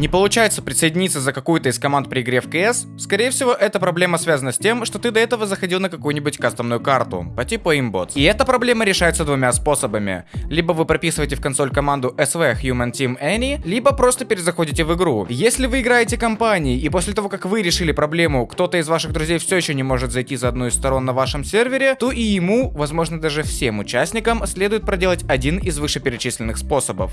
не получается присоединиться за какую-то из команд при игре в КС? скорее всего, эта проблема связана с тем, что ты до этого заходил на какую-нибудь кастомную карту, по типу имбот. И эта проблема решается двумя способами. Либо вы прописываете в консоль команду SV Human Team Any, либо просто перезаходите в игру. Если вы играете компанией, и после того, как вы решили проблему, кто-то из ваших друзей все еще не может зайти за одну из сторон на вашем сервере, то и ему, возможно даже всем участникам, следует проделать один из вышеперечисленных способов.